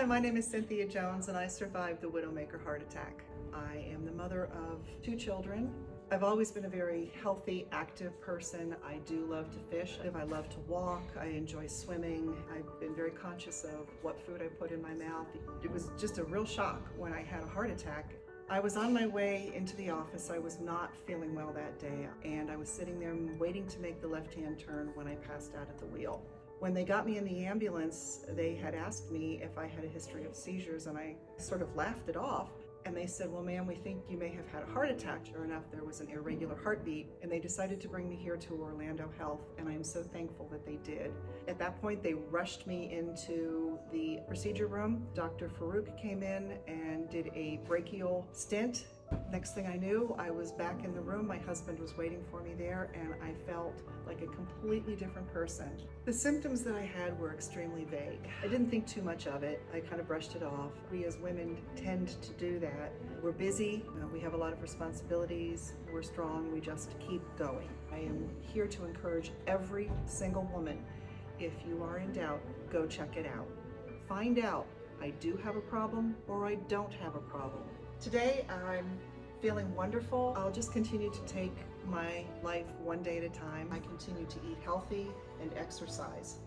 Hi, my name is Cynthia Jones and I survived the Widowmaker heart attack. I am the mother of two children. I've always been a very healthy, active person. I do love to fish. I love to walk. I enjoy swimming. I've been very conscious of what food I put in my mouth. It was just a real shock when I had a heart attack. I was on my way into the office. I was not feeling well that day and I was sitting there waiting to make the left-hand turn when I passed out at the wheel. When they got me in the ambulance, they had asked me if I had a history of seizures and I sort of laughed it off. And they said, well, ma'am, we think you may have had a heart attack. Sure enough, there was an irregular heartbeat. And they decided to bring me here to Orlando Health. And I am so thankful that they did. At that point, they rushed me into the procedure room. Dr. Farouk came in and did a brachial stent Next thing I knew, I was back in the room. My husband was waiting for me there and I felt like a completely different person. The symptoms that I had were extremely vague. I didn't think too much of it. I kind of brushed it off. We as women tend to do that. We're busy, uh, we have a lot of responsibilities, we're strong, we just keep going. I am here to encourage every single woman, if you are in doubt, go check it out. Find out, I do have a problem or I don't have a problem. Today I'm feeling wonderful. I'll just continue to take my life one day at a time. I continue to eat healthy and exercise.